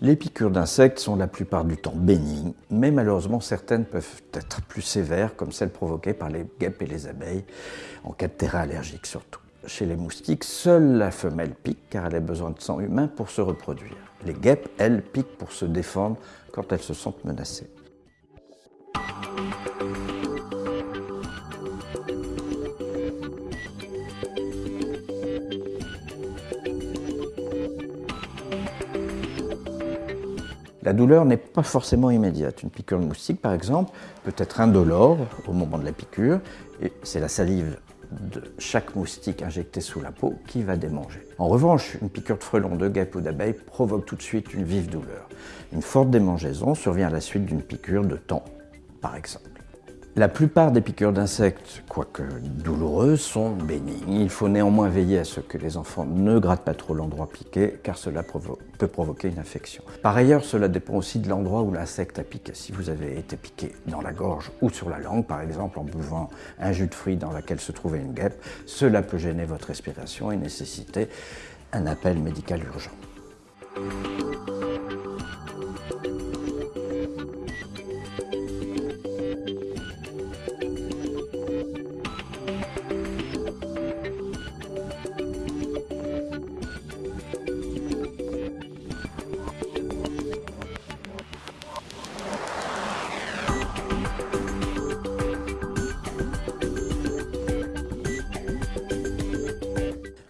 Les piqûres d'insectes sont la plupart du temps bénignes, mais malheureusement certaines peuvent être plus sévères, comme celles provoquées par les guêpes et les abeilles, en cas de terrain allergique surtout. Chez les moustiques, seule la femelle pique car elle a besoin de sang humain pour se reproduire. Les guêpes, elles, piquent pour se défendre quand elles se sentent menacées. La douleur n'est pas forcément immédiate. Une piqûre de moustique, par exemple, peut être indolore au moment de la piqûre, et c'est la salive de chaque moustique injecté sous la peau qui va démanger. En revanche, une piqûre de frelon, de guêpe ou d'abeille provoque tout de suite une vive douleur. Une forte démangeaison survient à la suite d'une piqûre de temps, par exemple. La plupart des piqûres d'insectes, quoique douloureuses, sont bénignes. Il faut néanmoins veiller à ce que les enfants ne grattent pas trop l'endroit piqué, car cela peut provoquer une infection. Par ailleurs, cela dépend aussi de l'endroit où l'insecte a piqué. Si vous avez été piqué dans la gorge ou sur la langue, par exemple en buvant un jus de fruits dans lequel se trouvait une guêpe, cela peut gêner votre respiration et nécessiter un appel médical urgent.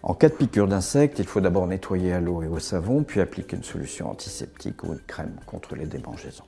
En cas de piqûre d'insectes, il faut d'abord nettoyer à l'eau et au savon, puis appliquer une solution antiseptique ou une crème contre les démangeaisons.